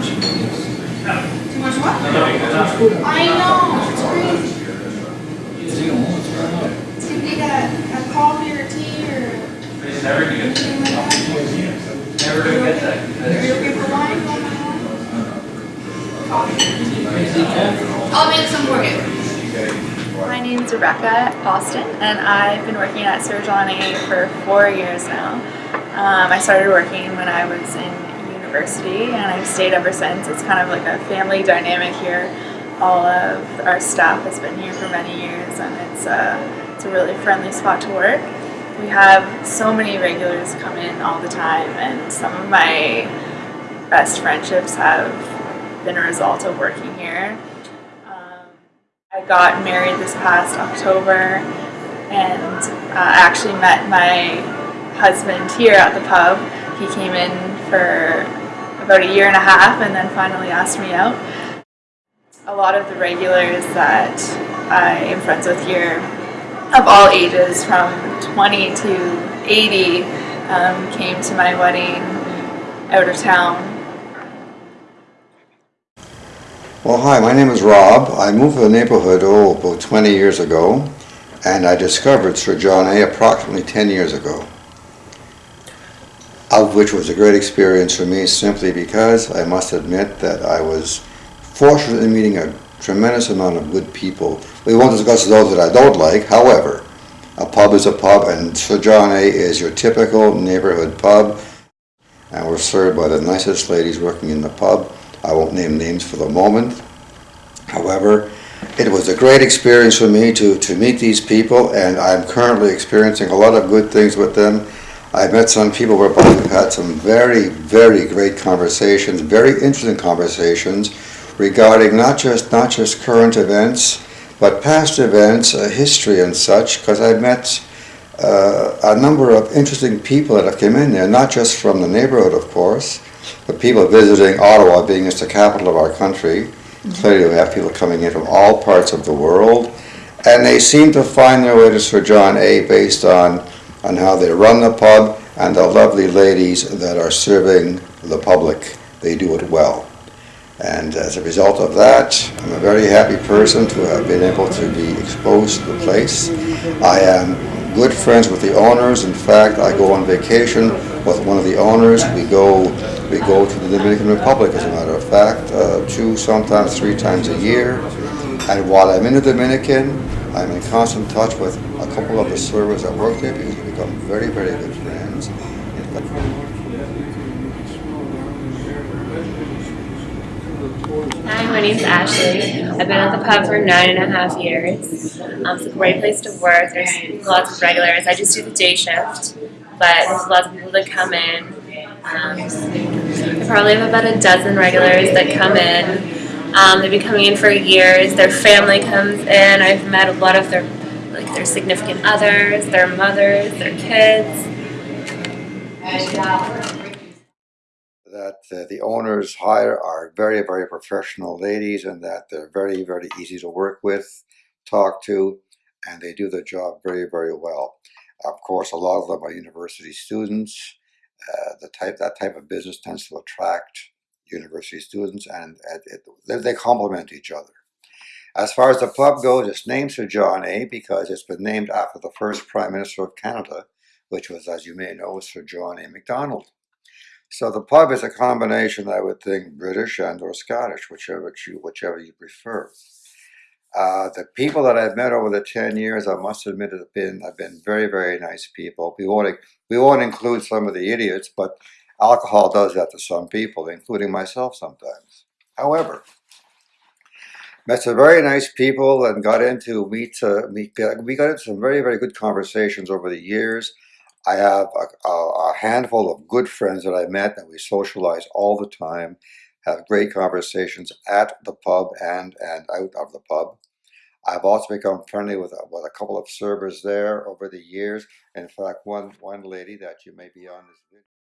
Too much what? I know, it's crazy. So you need a, a coffee or tea or Never do. anything like that? Never do get that. Are you okay for wine? Coffee? I'll make some for you. My name's Rebecca Austin, and I've been working at Sir John A for four years now. Um, I started working when I was in university, and I've stayed ever since. It's kind of like a family dynamic here. All of our staff has been here for many years, and it's a, it's a really friendly spot to work. We have so many regulars come in all the time, and some of my best friendships have been a result of working here. Um, I got married this past October and uh, I actually met my husband here at the pub. He came in for about a year and a half and then finally asked me out. A lot of the regulars that I am friends with here of all ages from 20 to 80 um, came to my wedding out of town Well, hi, my name is Rob. I moved to the neighborhood, oh, about 20 years ago, and I discovered Sir John A. approximately 10 years ago, of which was a great experience for me simply because I must admit that I was fortunate in meeting a tremendous amount of good people. We won't discuss those that I don't like, however, a pub is a pub, and A. is your typical neighborhood pub, and we're served by the nicest ladies working in the pub. I won't name names for the moment. However, it was a great experience for me to, to meet these people, and I'm currently experiencing a lot of good things with them. I've met some people whereby we've had some very, very great conversations, very interesting conversations regarding not just not just current events, but past events, uh, history and such, because I've met uh, a number of interesting people that have come in there, not just from the neighborhood, of course, but people visiting Ottawa, being it's the capital of our country. Clearly, we have people coming in from all parts of the world, and they seem to find their way to Sir John A. based on on how they run the pub and the lovely ladies that are serving the public. They do it well. And as a result of that, I'm a very happy person to have been able to be exposed to the place. I am good friends with the owners. In fact, I go on vacation with one of the owners. We go we go to the Dominican Republic, as a matter of fact, uh, two, sometimes three times a year. And while I'm in the Dominican, I'm in constant touch with a couple of the servers that work there because we've become very, very good friends. Hi, my name's Ashley. I've been at the pub for nine and a half years. Um, it's a great place to work. There's lots of regulars. I just do the day shift, but there's lots of people that come in. Um, I probably have about a dozen regulars that come in. Um, they've been coming in for years. Their family comes in. I've met a lot of their like their significant others, their mothers, their kids. that uh, the owners hire are very, very professional ladies and that they're very, very easy to work with, talk to, and they do their job very, very well. Of course, a lot of them are university students. Uh, the type that type of business tends to attract university students, and it, it, they, they complement each other. As far as the pub goes, it's named Sir John A. because it's been named after the first Prime Minister of Canada, which was, as you may know, Sir John A. Macdonald. So the pub is a combination, I would think, British and or Scottish, whichever you, whichever you prefer. Uh, the people that I've met over the 10 years, I must admit, have been, have been very, very nice people. We won't, we won't include some of the idiots, but alcohol does that to some people, including myself sometimes. However, met some very nice people and got into meet, uh, meet we got into some very, very good conversations over the years. I have a, a, handful of good friends that I met and we socialize all the time, have great conversations at the pub and, and out of the pub. I've also become friendly with, with a couple of servers there over the years. In fact, one, one lady that you may be on this video.